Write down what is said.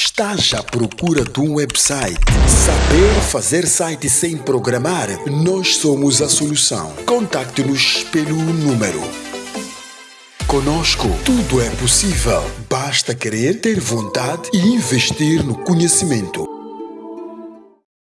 Estás à procura de um website? Saber fazer site sem programar? Nós somos a solução. Contacte-nos pelo número. Conosco, tudo é possível. Basta querer ter vontade e investir no conhecimento.